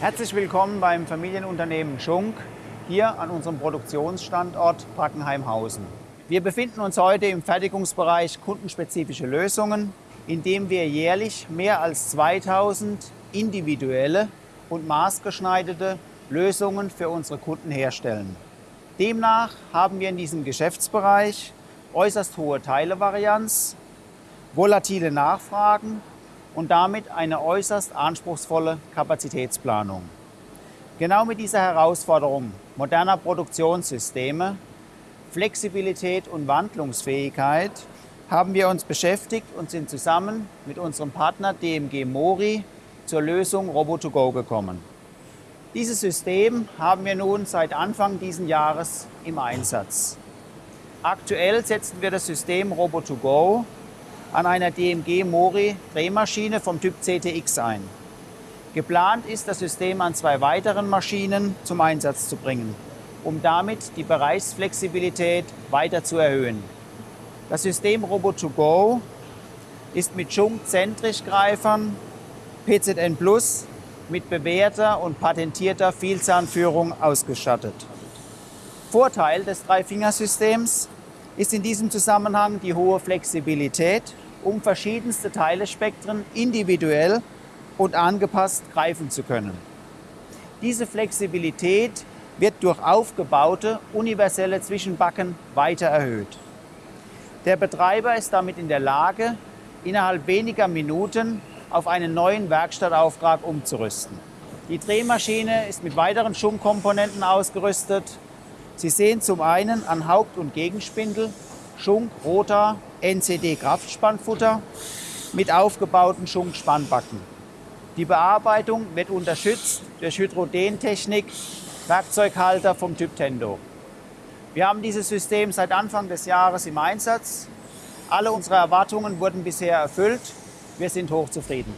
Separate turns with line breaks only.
Herzlich willkommen beim Familienunternehmen Schunk hier an unserem Produktionsstandort Brackenheimhausen. Wir befinden uns heute im Fertigungsbereich kundenspezifische Lösungen, in dem wir jährlich mehr als 2000 individuelle und maßgeschneiderte Lösungen für unsere Kunden herstellen. Demnach haben wir in diesem Geschäftsbereich äußerst hohe Teilevarianz, volatile Nachfragen und damit eine äußerst anspruchsvolle Kapazitätsplanung. Genau mit dieser Herausforderung moderner Produktionssysteme, Flexibilität und Wandlungsfähigkeit haben wir uns beschäftigt und sind zusammen mit unserem Partner DMG Mori zur Lösung Robo2Go gekommen. Dieses System haben wir nun seit Anfang dieses Jahres im Einsatz. Aktuell setzen wir das System Robo2Go an einer DMG Mori Drehmaschine vom Typ CTX ein. Geplant ist, das System an zwei weiteren Maschinen zum Einsatz zu bringen, um damit die Bereichsflexibilität weiter zu erhöhen. Das System Robo2Go ist mit Schunk-Zentrischgreifern PZN Plus mit bewährter und patentierter Vielzahnführung ausgestattet. Vorteil des Dreifingersystems ist in diesem Zusammenhang die hohe Flexibilität, um verschiedenste Teilespektren individuell und angepasst greifen zu können. Diese Flexibilität wird durch aufgebaute universelle Zwischenbacken weiter erhöht. Der Betreiber ist damit in der Lage, innerhalb weniger Minuten auf einen neuen Werkstattauftrag umzurüsten. Die Drehmaschine ist mit weiteren Schunkkomponenten ausgerüstet, Sie sehen zum einen an Haupt- und Gegenspindel Schunk, Rotor, NCD Kraftspannfutter mit aufgebauten Schunk-Spannbacken. Die Bearbeitung wird unterstützt durch Hydrodentechnik, Werkzeughalter vom Typ Tendo. Wir haben dieses System seit Anfang des Jahres im Einsatz. Alle unsere Erwartungen wurden bisher erfüllt. Wir sind hochzufrieden.